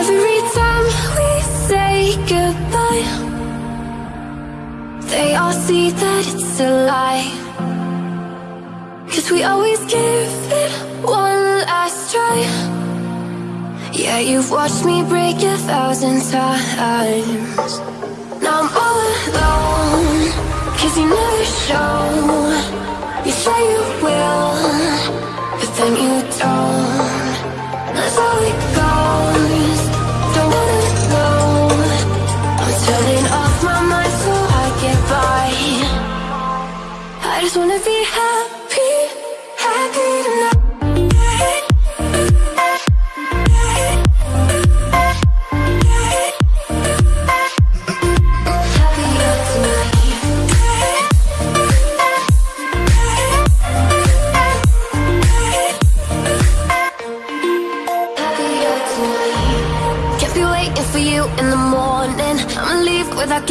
Every time we say goodbye They all see that it's a lie. Cause we always give it one last try. Yeah, you've watched me break a thousand times. Now I'm all alone Cause you never show. You say you will But then you don't just wanna be happy Happy tonight. For you in the morning. I'ma leave without